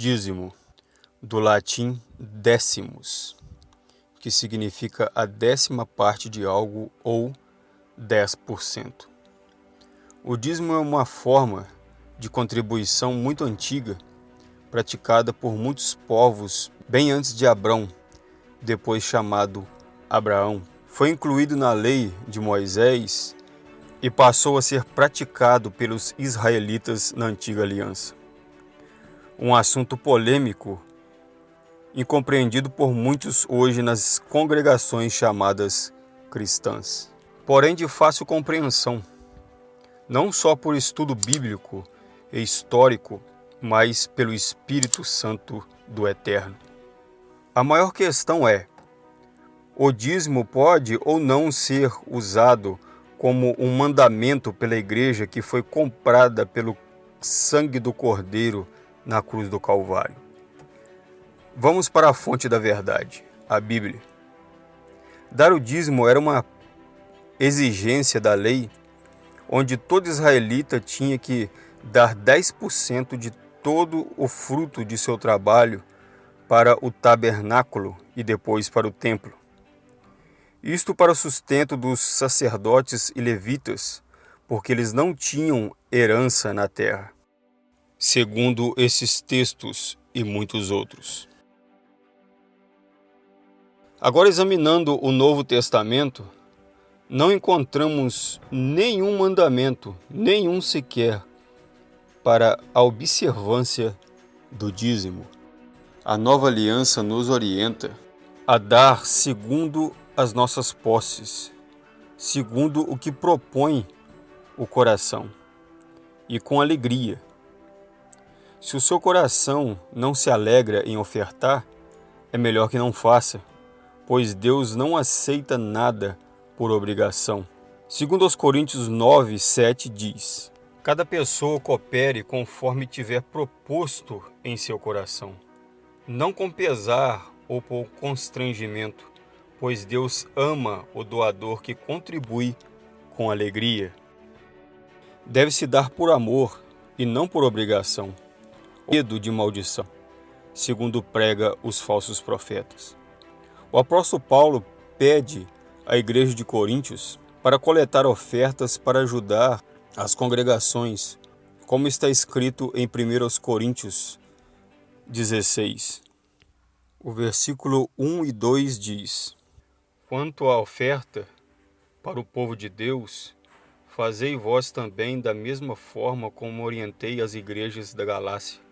Dízimo, do latim décimos, que significa a décima parte de algo ou 10%. O dízimo é uma forma de contribuição muito antiga, praticada por muitos povos bem antes de Abrão, depois chamado Abraão. Foi incluído na lei de Moisés e passou a ser praticado pelos israelitas na antiga aliança. Um assunto polêmico, incompreendido por muitos hoje nas congregações chamadas cristãs, porém de fácil compreensão, não só por estudo bíblico e histórico, mas pelo Espírito Santo do Eterno. A maior questão é: o dízimo pode ou não ser usado como um mandamento pela igreja que foi comprada pelo sangue do Cordeiro na cruz do Calvário. Vamos para a fonte da verdade, a Bíblia. Dar o dízimo era uma exigência da lei, onde todo israelita tinha que dar 10% de todo o fruto de seu trabalho para o tabernáculo e depois para o templo. Isto para o sustento dos sacerdotes e levitas, porque eles não tinham herança na terra, segundo esses textos e muitos outros. Agora, examinando o Novo Testamento, não encontramos nenhum mandamento, nenhum sequer, para a observância do dízimo. A nova aliança nos orienta a dar segundo as nossas posses, segundo o que propõe o coração, e com alegria. Se o seu coração não se alegra em ofertar, é melhor que não faça, pois Deus não aceita nada por obrigação. Segundo os Coríntios 9, 7 diz, Cada pessoa coopere conforme tiver proposto em seu coração, não com pesar ou por constrangimento, pois Deus ama o doador que contribui com alegria. Deve-se dar por amor e não por obrigação, medo de maldição, segundo prega os falsos profetas. O apóstolo Paulo pede à igreja de Coríntios para coletar ofertas para ajudar as congregações, como está escrito em 1 Coríntios 16. O versículo 1 e 2 diz: Quanto à oferta para o povo de Deus, fazei vós também da mesma forma como orientei as igrejas da Galácia.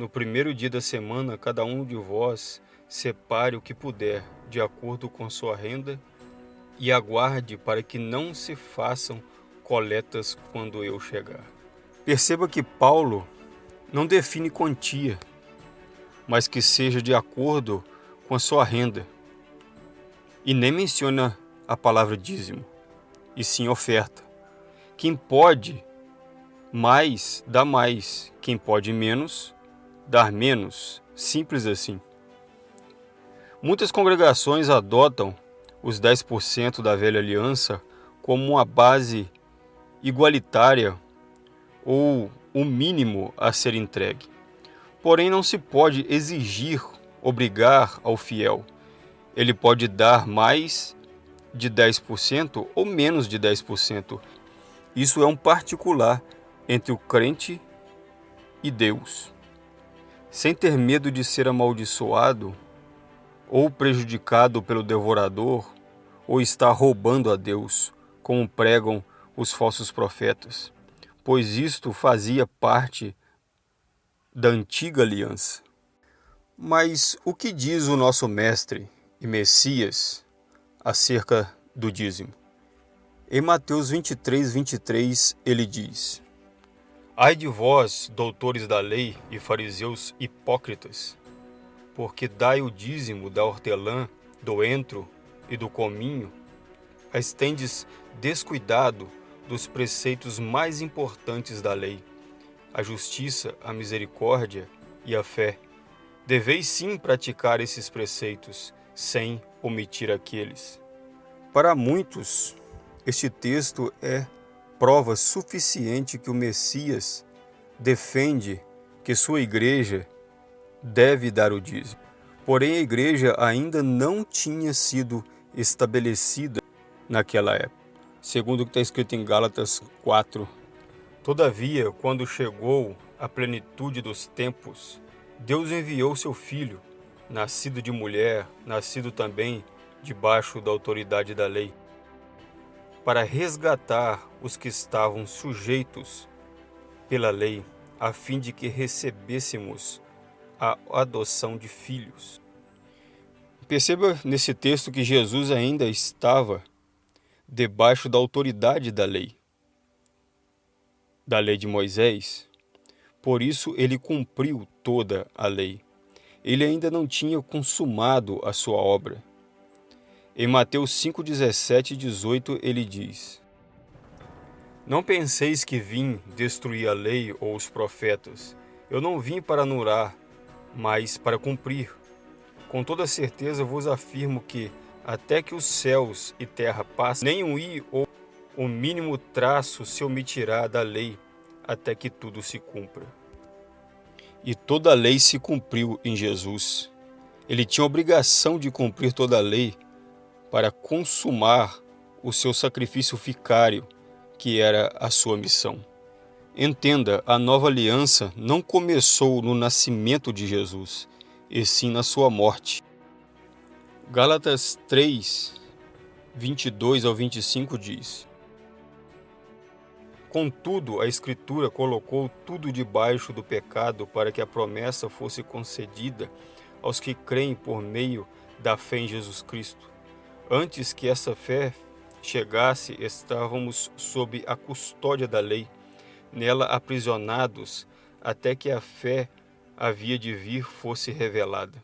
No primeiro dia da semana, cada um de vós separe o que puder, de acordo com sua renda, e aguarde para que não se façam coletas quando eu chegar. Perceba que Paulo não define quantia, mas que seja de acordo com a sua renda e nem menciona a palavra dízimo, e sim oferta. Quem pode mais, dá mais. Quem pode menos, dar menos. Simples assim. Muitas congregações adotam os 10% da velha aliança como uma base igualitária ou o mínimo a ser entregue. Porém, não se pode exigir, obrigar ao fiel ele pode dar mais de 10% ou menos de 10%. Isso é um particular entre o crente e Deus. Sem ter medo de ser amaldiçoado ou prejudicado pelo devorador ou estar roubando a Deus, como pregam os falsos profetas, pois isto fazia parte da antiga aliança. Mas o que diz o nosso mestre e Messias acerca do dízimo. Em Mateus 23, 23, ele diz: Ai de vós, doutores da lei e fariseus hipócritas, porque dai o dízimo da hortelã, do entro e do cominho, mas tendes descuidado dos preceitos mais importantes da lei, a justiça, a misericórdia e a fé. Deveis sim praticar esses preceitos, sem omitir aqueles. Para muitos, este texto é prova suficiente que o Messias defende que sua igreja deve dar o dízimo. Porém, a igreja ainda não tinha sido estabelecida naquela época, segundo o que está escrito em Gálatas 4. Todavia, quando chegou a plenitude dos tempos, Deus enviou seu filho, nascido de mulher, nascido também debaixo da autoridade da lei, para resgatar os que estavam sujeitos pela lei, a fim de que recebêssemos a adoção de filhos. Perceba nesse texto que Jesus ainda estava debaixo da autoridade da lei, da lei de Moisés. Por isso ele cumpriu toda a lei. Ele ainda não tinha consumado a sua obra. Em Mateus 5, 17 e 18 ele diz: Não penseis que vim destruir a lei ou os profetas. Eu não vim para anular, mas para cumprir. Com toda certeza vos afirmo que, até que os céus e terra passem, nem um i ou o mínimo traço se omitirá da lei, até que tudo se cumpra. E toda a lei se cumpriu em Jesus. Ele tinha obrigação de cumprir toda a lei para consumar o seu sacrifício ficário, que era a sua missão. Entenda, a nova aliança não começou no nascimento de Jesus, e sim na sua morte. Gálatas 3, 22 ao 25 diz: Contudo, a Escritura colocou tudo debaixo do pecado para que a promessa fosse concedida aos que creem por meio da fé em Jesus Cristo. Antes que essa fé chegasse, estávamos sob a custódia da lei, nela aprisionados, até que a fé havia de vir fosse revelada.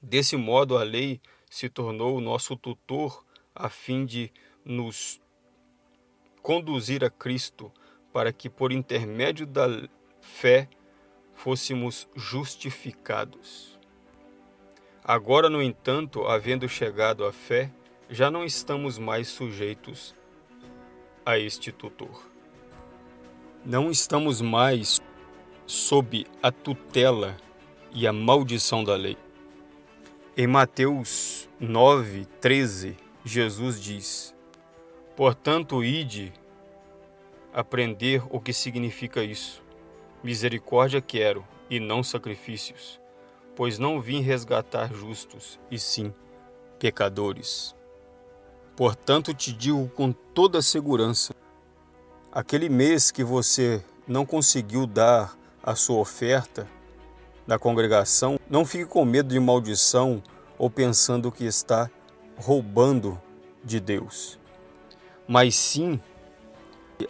Desse modo, a lei se tornou o nosso tutor a fim de nos conduzir a Cristo, para que por intermédio da fé fôssemos justificados. Agora, no entanto, havendo chegado à fé, já não estamos mais sujeitos a este tutor. Não estamos mais sob a tutela e a maldição da lei. Em Mateus 9, 13, Jesus diz: Portanto, ide aprender o que significa isso. Misericórdia quero e não sacrifícios, pois não vim resgatar justos, e sim pecadores. Portanto, te digo com toda segurança: aquele mês que você não conseguiu dar a sua oferta na congregação, não fique com medo de maldição ou pensando que está roubando de Deus, mas sim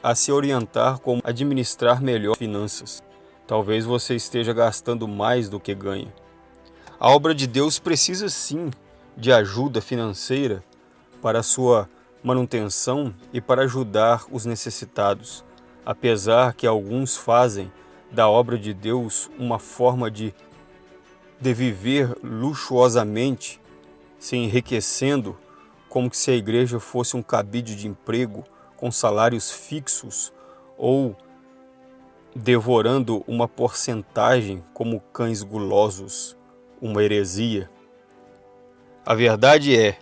a se orientar como administrar melhor finanças. Talvez você esteja gastando mais do que ganha. A obra de Deus precisa sim de ajuda financeira para sua manutenção e para ajudar os necessitados, apesar que alguns fazem da obra de Deus uma forma de, de viver luxuosamente, se enriquecendo, como se a igreja fosse um cabide de emprego com salários fixos ou devorando uma porcentagem como cães gulosos, uma heresia. A verdade é,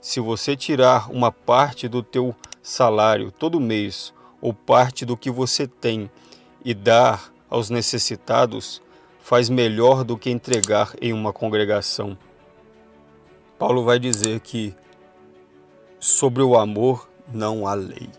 se você tirar uma parte do teu salário todo mês ou parte do que você tem e dar aos necessitados faz melhor do que entregar em uma congregação. Paulo vai dizer que sobre o amor não há lei.